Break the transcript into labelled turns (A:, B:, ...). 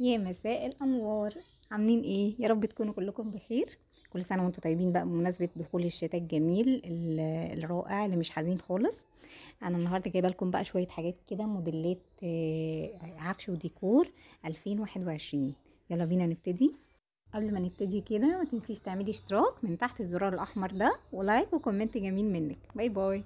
A: يا مساء الأنوار. عاملين إيه؟ يا رب تكونوا كلكم بخير. كل سنة وأنتم طيبين بقى بمناسبة دخول الشتاء الجميل الرائع اللي مش حزين خالص. أنا النهارده جايبة لكم بقى شوية حاجات كده موديلات آه، عفش وديكور 2021 يلا بينا نبتدي. قبل ما نبتدي كده ما تنسيش تعملي اشتراك من تحت الزرار الأحمر ده و like و comment جميل منك. bye bye.